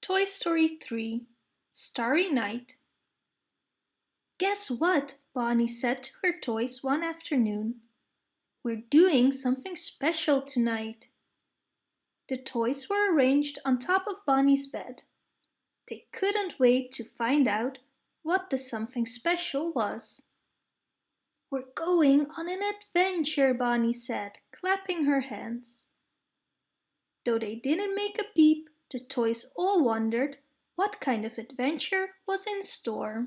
Toy Story 3 Starry Night Guess what? Bonnie said to her toys one afternoon. We're doing something special tonight. The toys were arranged on top of Bonnie's bed. They couldn't wait to find out what the something special was. We're going on an adventure, Bonnie said, clapping her hands. Though they didn't make a peep, the toys all wondered what kind of adventure was in store.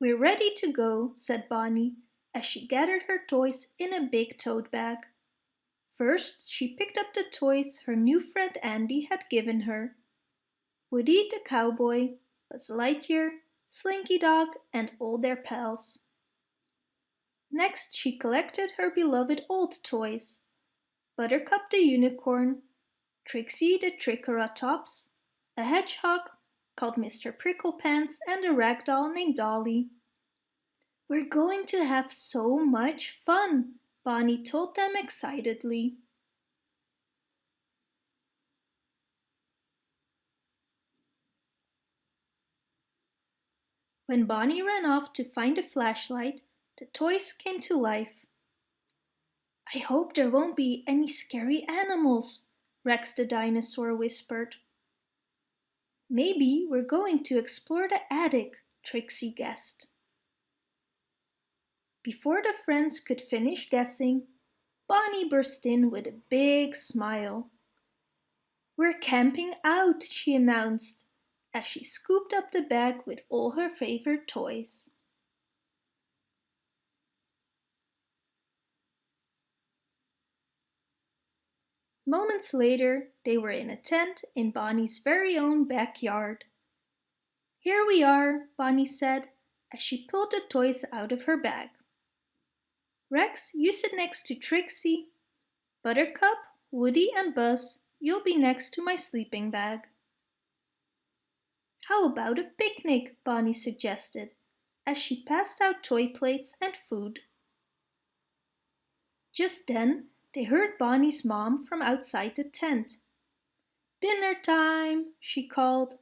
We're ready to go, said Bonnie, as she gathered her toys in a big tote bag. First, she picked up the toys her new friend Andy had given her. Woody the cowboy, Buzz Lightyear, Slinky Dog and all their pals. Next she collected her beloved old toys. Buttercup the unicorn, Trixie the Triceratops, a hedgehog called Mr. Pricklepants and a rag doll named Dolly. We're going to have so much fun, Bonnie told them excitedly. When Bonnie ran off to find a flashlight, the toys came to life. I hope there won't be any scary animals, Rex the dinosaur whispered. Maybe we're going to explore the attic, Trixie guessed. Before the friends could finish guessing, Bonnie burst in with a big smile. We're camping out, she announced, as she scooped up the bag with all her favorite toys. Moments later, they were in a tent in Bonnie's very own backyard. Here we are, Bonnie said, as she pulled the toys out of her bag. Rex, you sit next to Trixie. Buttercup, Woody and Buzz, you'll be next to my sleeping bag. How about a picnic, Bonnie suggested, as she passed out toy plates and food. Just then, they heard Bonnie's mom from outside the tent. Dinner time, she called.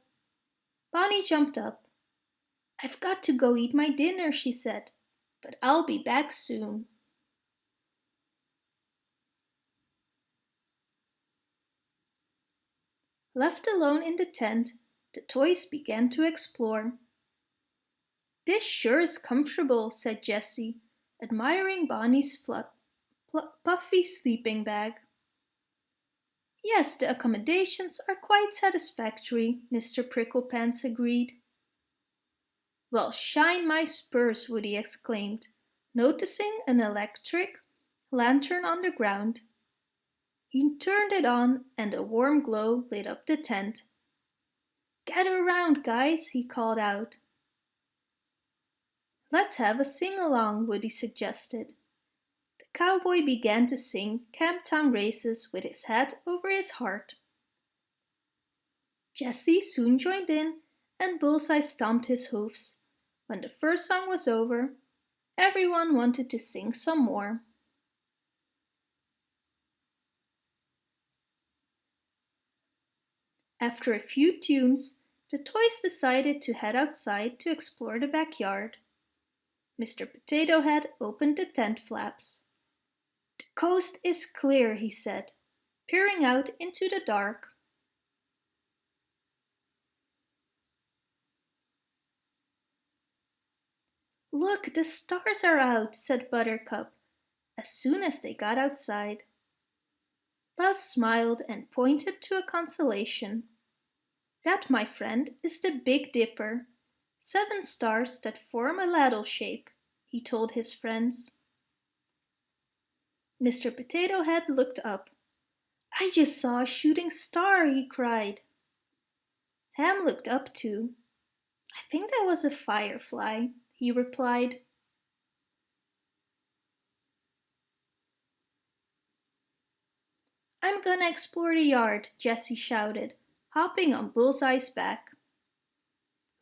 Bonnie jumped up. I've got to go eat my dinner, she said, but I'll be back soon. Left alone in the tent, the toys began to explore. This sure is comfortable, said Jessie, admiring Bonnie's fluff puffy sleeping bag. Yes, the accommodations are quite satisfactory, Mr. Pricklepants agreed. Well, shine my spurs, Woody exclaimed, noticing an electric lantern on the ground. He turned it on and a warm glow lit up the tent. Gather around, guys, he called out. Let's have a sing-along, Woody suggested cowboy began to sing Camptown Races with his head over his heart. Jessie soon joined in and Bullseye stomped his hoofs. When the first song was over, everyone wanted to sing some more. After a few tunes, the toys decided to head outside to explore the backyard. Mr. Potato Head opened the tent flaps. Coast is clear, he said, peering out into the dark. Look, the stars are out, said Buttercup, as soon as they got outside. Buzz smiled and pointed to a constellation. That, my friend, is the Big Dipper. Seven stars that form a ladle shape, he told his friends. Mr. Potato Head looked up. I just saw a shooting star, he cried. Hamm looked up too. I think that was a firefly, he replied. I'm gonna explore the yard, Jessie shouted, hopping on Bullseye's back.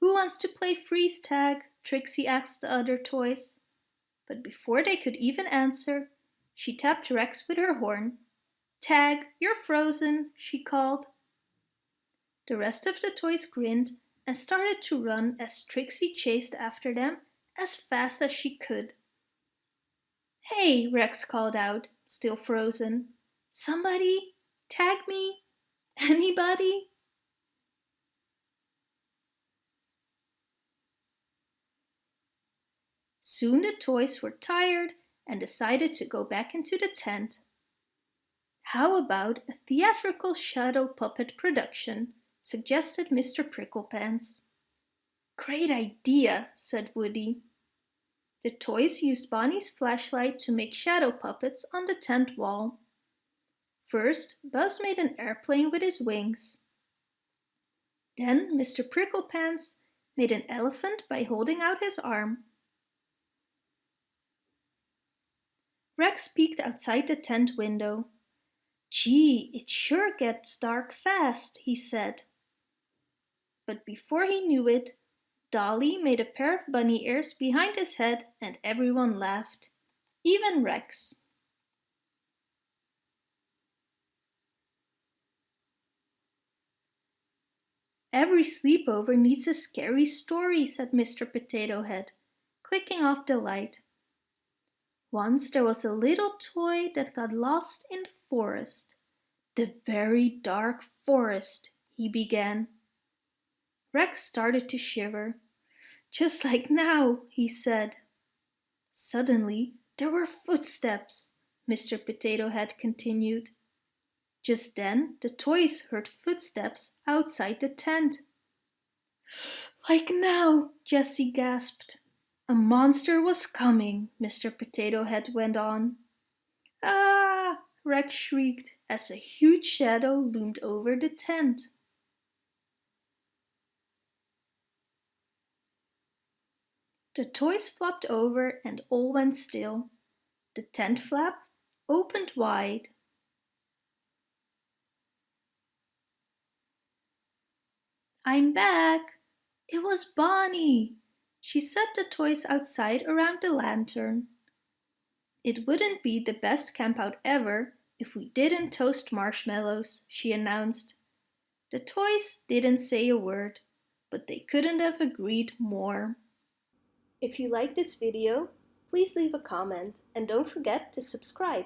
Who wants to play freeze tag? Trixie asked the other toys. But before they could even answer, She tapped Rex with her horn. Tag, you're frozen, she called. The rest of the toys grinned and started to run as Trixie chased after them as fast as she could. Hey, Rex called out, still frozen. Somebody? Tag me? Anybody? Soon the toys were tired and decided to go back into the tent. How about a theatrical shadow puppet production, suggested Mr. Pricklepants. Great idea, said Woody. The toys used Bonnie's flashlight to make shadow puppets on the tent wall. First, Buzz made an airplane with his wings. Then Mr. Pricklepants made an elephant by holding out his arm. Rex peeked outside the tent window. Gee, it sure gets dark fast, he said. But before he knew it, Dolly made a pair of bunny ears behind his head and everyone laughed, even Rex. Every sleepover needs a scary story, said Mr. Potato Head, clicking off the light. Once there was a little toy that got lost in the forest. The very dark forest, he began. Rex started to shiver. Just like now, he said. Suddenly, there were footsteps, Mr. Potato Head continued. Just then, the toys heard footsteps outside the tent. Like now, Jessie gasped. A monster was coming, Mr. Potato Head went on. Ah! Rex shrieked as a huge shadow loomed over the tent. The toys flopped over and all went still. The tent flap opened wide. I'm back! It was Bonnie! She set the toys outside around the lantern. It wouldn't be the best campout ever if we didn't toast marshmallows, she announced. The toys didn't say a word, but they couldn't have agreed more. If you like this video, please leave a comment and don't forget to subscribe.